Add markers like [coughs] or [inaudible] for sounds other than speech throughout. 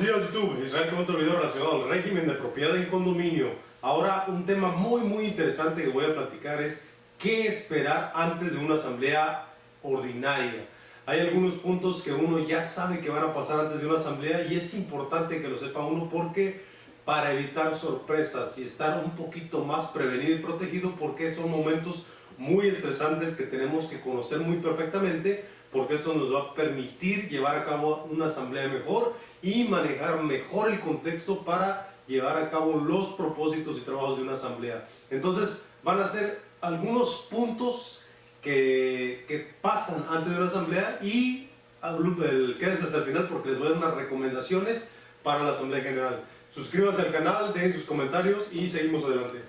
Buenos días YouTube. Israel con otro video relacionado al régimen de propiedad en condominio. Ahora un tema muy muy interesante que voy a platicar es qué esperar antes de una asamblea ordinaria. Hay algunos puntos que uno ya sabe que van a pasar antes de una asamblea y es importante que lo sepa uno porque para evitar sorpresas y estar un poquito más prevenido y protegido porque son momentos muy estresantes que tenemos que conocer muy perfectamente porque eso nos va a permitir llevar a cabo una asamblea mejor y manejar mejor el contexto para llevar a cabo los propósitos y trabajos de una asamblea. Entonces van a ser algunos puntos que, que pasan antes de una asamblea y quédense hasta el final porque les voy a dar unas recomendaciones para la asamblea general. Suscríbanse al canal, dejen sus comentarios y seguimos adelante.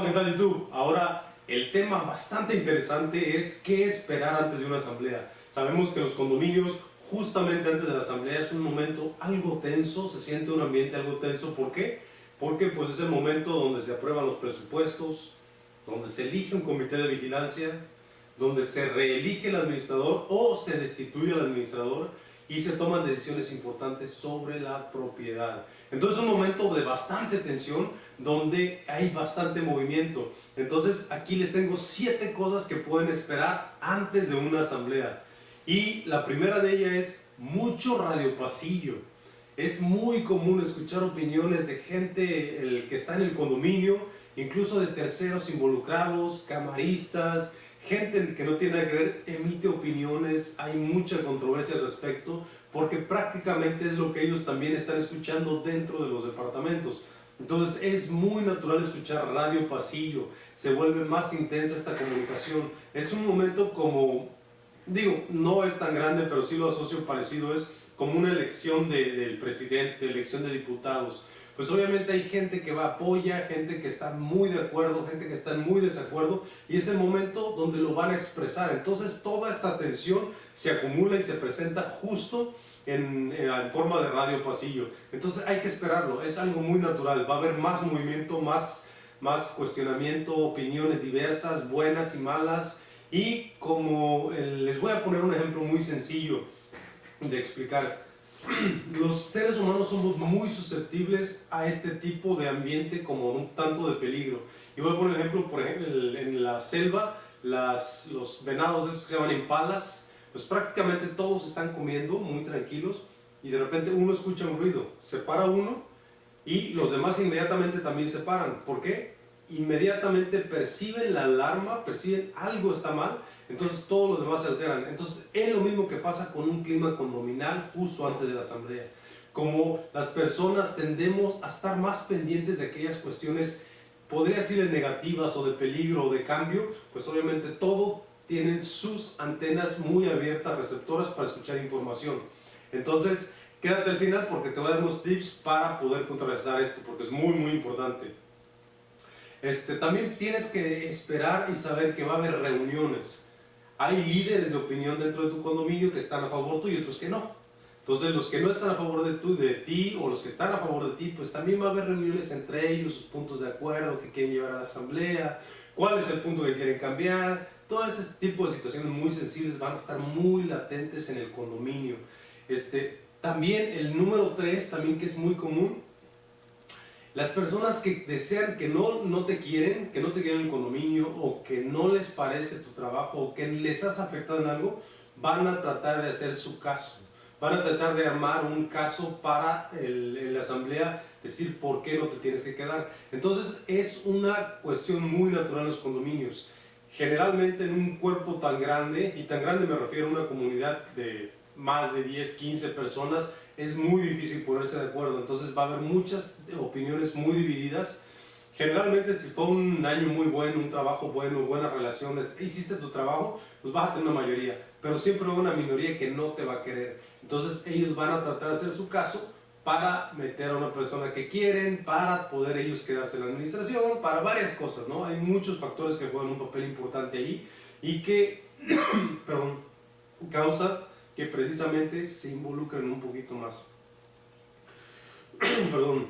Hola, ¿qué tal YouTube? Ahora, el tema bastante interesante es qué esperar antes de una asamblea. Sabemos que los condominios, justamente antes de la asamblea, es un momento algo tenso, se siente un ambiente algo tenso. ¿Por qué? Porque pues, es el momento donde se aprueban los presupuestos, donde se elige un comité de vigilancia, donde se reelige el administrador o se destituye al administrador y se toman decisiones importantes sobre la propiedad. Entonces es un momento de bastante tensión donde hay bastante movimiento. Entonces aquí les tengo siete cosas que pueden esperar antes de una asamblea. Y la primera de ellas es mucho radiopasillo. Es muy común escuchar opiniones de gente el que está en el condominio, incluso de terceros involucrados, camaristas, gente que no tiene nada que ver emite opiniones, hay mucha controversia al respecto, porque prácticamente es lo que ellos también están escuchando dentro de los departamentos. Entonces es muy natural escuchar radio pasillo, se vuelve más intensa esta comunicación. Es un momento como, digo, no es tan grande, pero sí lo asocio parecido, es como una elección del presidente, elección de diputados pues obviamente hay gente que va apoya, gente que está muy de acuerdo, gente que está en muy desacuerdo y es el momento donde lo van a expresar. Entonces toda esta tensión se acumula y se presenta justo en, en, forma de radio pasillo. Entonces hay que esperarlo, es algo muy natural, va a haber más movimiento, más, más cuestionamiento, opiniones diversas, buenas y malas y como les voy a poner un ejemplo muy sencillo de explicar [clears throat] los seres humanos somos muy susceptibles a este tipo de ambiente como un tanto de peligro. Y voy a poner ejemplo, por ejemplo, en la selva, los venados esos que se llaman impalas, pues prácticamente todos están comiendo muy tranquilos y de repente uno escucha un ruido, se para uno y los demás inmediatamente también se paran. ¿Por qué? inmediatamente perciben la alarma, perciben algo está mal, entonces todos los demás se alteran. Entonces es lo mismo que pasa con un clima condominal justo antes de la asamblea. Como las personas tendemos a estar más pendientes de aquellas cuestiones, podría decir negativas o de peligro o de cambio, pues obviamente todo tienen sus antenas muy abiertas, receptoras para escuchar información. Entonces, quédate al final porque te voy a dar unos tips para poder contrarrestar esto, porque es muy muy importante. Este, también tienes que esperar y saber que va a haber reuniones. Hay líderes de opinión dentro de tu condominio que están a favor tuyo y otros que no. Entonces los que no están a favor de, tu, de ti o los que están a favor de ti, pues también va a haber reuniones entre ellos, sus puntos de acuerdo que quieren llevar a la asamblea, cuál es el punto que quieren cambiar. Todo ese tipo de situaciones muy sensibles van a estar muy latentes en el condominio. Este, también el número 3, también que es muy común, las personas que desean, que no, no te quieren, que no te quieren el condominio o que no les parece tu trabajo o que les has afectado en algo, van a tratar de hacer su caso. Van a tratar de armar un caso para la asamblea decir por qué no te tienes que quedar. Entonces es una cuestión muy natural en los condominios. Generalmente en un cuerpo tan grande, y tan grande me refiero a una comunidad de más de 10, 15 personas, es muy difícil ponerse de acuerdo, entonces va a haber muchas opiniones muy divididas. Generalmente si fue un año muy bueno, un trabajo bueno, buenas relaciones, hiciste tu trabajo, pues vas a tener una mayoría, pero siempre hay una minoría que no te va a querer. Entonces ellos van a tratar de hacer su caso para meter a una persona que quieren, para poder ellos quedarse en la administración, para varias cosas, ¿no? Hay muchos factores que juegan un papel importante ahí y que, [clears throat] perdón, causa que precisamente se involucran un poquito más. [clears throat] Perdón.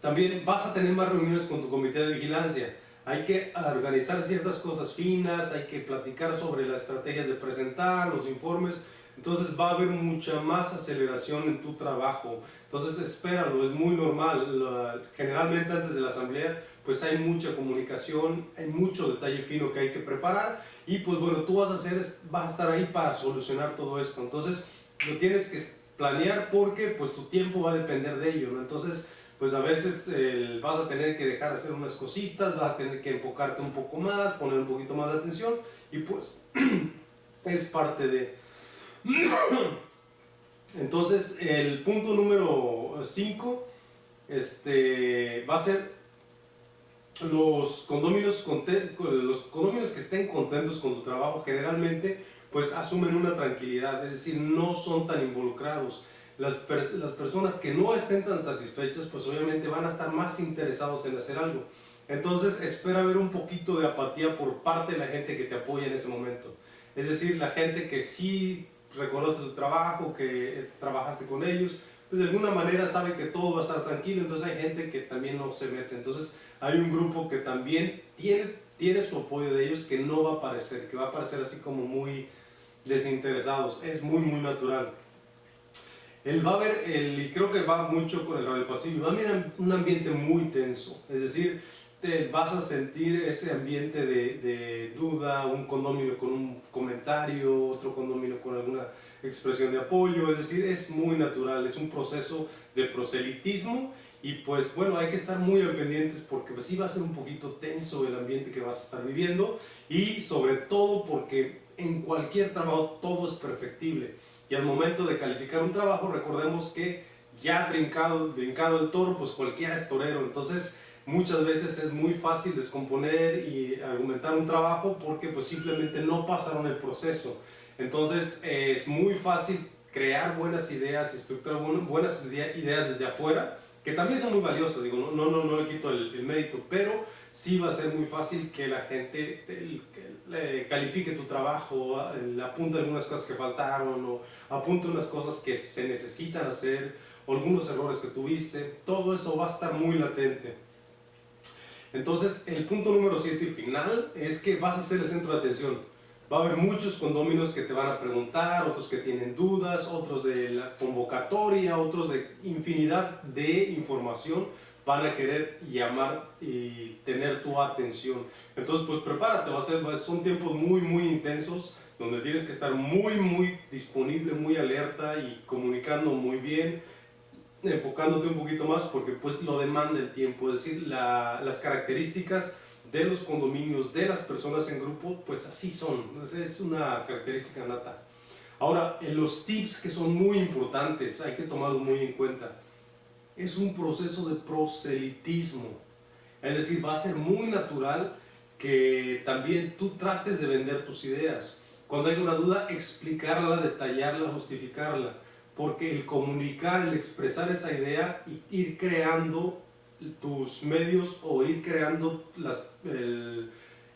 También vas a tener más reuniones con tu comité de vigilancia. hay que organizar ciertas cosas finas, hay que platicar sobre las estrategias de presentar, los informes, entonces va a haber mucha más aceleración en tu trabajo. Entonces espéralo, es muy normal. Generalmente antes de la asamblea pues hay mucha comunicación, hay mucho detalle fino que hay que preparar y pues bueno, tú vas a, hacer, vas a estar ahí para solucionar todo esto. Entonces lo tienes que planear porque pues tu tiempo va a depender de ello. Entonces pues a veces vas a tener que dejar hacer unas cositas, vas a tener que enfocarte un poco más, poner un poquito más de atención y pues [clears throat] es parte de... [coughs] Entonces el punto número 5 este, va a ser los condominios, los condominios que estén contentos con tu trabajo generalmente pues asumen una tranquilidad, es decir, no son tan involucrados las, las personas que no estén tan satisfechas, pues obviamente van a estar más interesados en hacer algo. Entonces espera ver un poquito de apatía por parte de la gente que te apoya en ese momento. Es decir, la gente que sí reconoce tu trabajo, que trabajaste con ellos, pues de alguna manera sabe que todo va a estar tranquilo, entonces hay gente que también no se mete. Entonces hay un grupo que también tiene, tiene su apoyo de ellos que no va a aparecer, que va a aparecer así como muy desinteresados. Es muy, muy natural. Él va a ver, el, y creo que va mucho con el radio pasivo, va a mirar un ambiente muy tenso, es decir, te vas a sentir ese ambiente de, de, duda, un condominio con un comentario, otro condominio con alguna expresión de apoyo, es decir, es muy natural, es un proceso de proselitismo. Y pues bueno, hay que estar muy pendientes porque pues sí va a ser un poquito tenso el ambiente que vas a estar viviendo. Y sobre todo porque en cualquier trabajo todo es perfectible. Y al momento de calificar un trabajo recordemos que ya brincado, brincado el toro, pues cualquiera es torero. Entonces muchas veces es muy fácil descomponer y argumentar un trabajo porque pues simplemente no pasaron el proceso. Entonces es muy fácil crear buenas ideas, estructurar buenas ideas desde afuera, que también son muy valiosas, digo, no, no, no, le quito el, mérito, pero sí va a ser muy fácil que la gente califique tu trabajo, apunte algunas cosas que faltaron o apunte unas cosas que se necesitan hacer algunos errores que tuviste. Todo eso va a estar muy latente. Entonces, el punto número 7 y final es que vas a ser el centro de atención. Va a haber muchos condóminos que te van a preguntar, otros que tienen dudas, otros de la convocatoria, otros de infinidad de información van a querer llamar y tener tu atención. Entonces, pues prepárate, va a ser, son tiempos muy, muy intensos, donde tienes que estar muy, muy disponible, muy alerta y comunicando muy bien, enfocándote un poquito más, porque pues lo demanda el tiempo, es decir, las características de los condominios, de las personas en grupo, pues así son, es una característica nata. Ahora, los tips que son muy importantes, hay que tomarlos muy en cuenta es un proceso de proselitismo. Es decir, va a ser muy natural que también tú trates de vender tus ideas. Cuando hay una duda, explicarla, detallarla, justificarla. Porque el comunicar, el expresar esa idea, ir creando tus medios o ir creando las,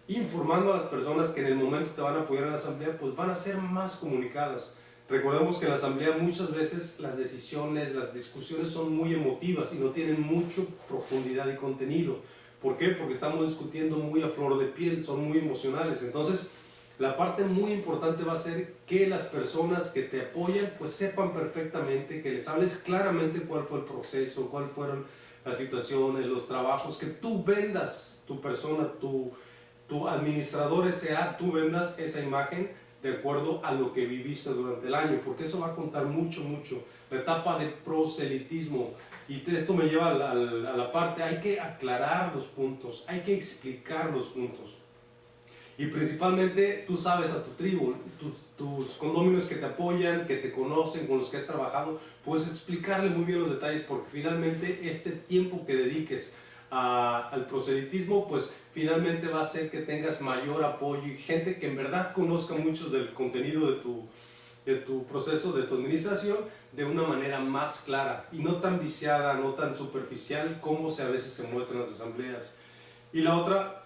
informando a las personas que en el momento te van a apoyar en la asamblea, pues van a ser más comunicadas. Recordemos que en la asamblea muchas veces las decisiones, las discusiones son muy emotivas y no tienen mucho profundidad y contenido. ¿Por qué? Porque estamos discutiendo muy a flor de piel, son muy emocionales. Entonces, la parte muy importante va a ser que las personas que te apoyan pues sepan perfectamente, que les hables claramente cuál fue el proceso, cuáles fueron las situaciones, los trabajos, que tú vendas tu persona, tu, tu administrador sea, tú vendas esa imagen de acuerdo a lo que viviste durante el año, porque eso va a contar mucho, mucho. La etapa de proselitismo, y esto me lleva a la, parte, hay que aclarar los puntos, hay que explicar los puntos. Y principalmente tú sabes a tu tribu, tus condóminos que te apoyan, que te conocen, con los que has trabajado, puedes explicarle muy bien los detalles porque finalmente este tiempo que dediques al proselitismo, pues finalmente va a hacer que tengas mayor apoyo y gente que en verdad conozca mucho del contenido de tu, de tu proceso, de tu administración, de una manera más clara y no tan viciada, no tan superficial como se a veces se muestra en las asambleas. Y la otra,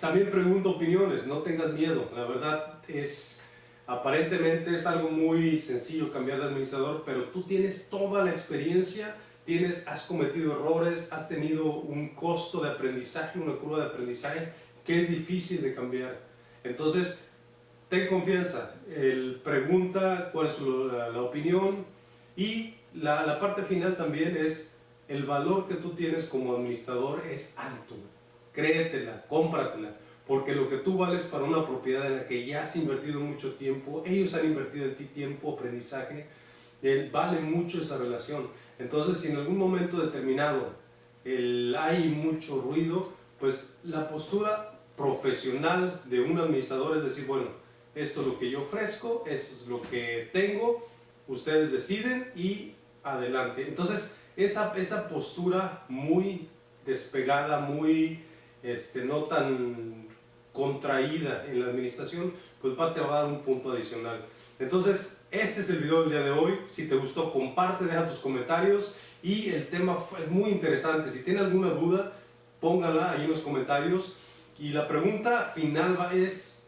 también pregunto opiniones, no tengas miedo, la verdad es... Aparentemente es algo muy sencillo cambiar de administrador, pero tú tienes toda la experiencia tienes, has cometido errores, has tenido un costo de aprendizaje, una curva de aprendizaje que es difícil de cambiar. Entonces, ten confianza, el, pregunta cuál es la, opinión y la, parte final también es el valor que tú tienes como administrador es alto. Créetela, cómpratela, porque lo que tú vales para una propiedad en la que ya has invertido mucho tiempo, ellos han invertido en ti tiempo, aprendizaje, vale mucho esa relación. Entonces, si en algún momento determinado el, hay mucho ruido, pues la postura profesional de un administrador es decir, bueno, esto es lo que yo ofrezco, esto es lo que tengo, ustedes deciden y adelante. Entonces, esa, esa postura muy despegada, muy este, no tan contraída en la administración, pues va, te va a dar un punto adicional. Entonces, este es el video del día de hoy. Si te gustó, comparte, deja tus comentarios. Y el tema fue muy interesante. Si tiene alguna duda, póngala ahí en los comentarios. Y la pregunta final es,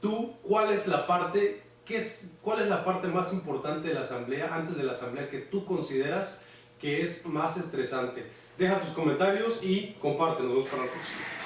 ¿tú cuál es la parte, qué es, cuál es la parte más importante de la asamblea, antes de la asamblea, que tú consideras que es más estresante? Deja tus comentarios y compártenos. para la próxima.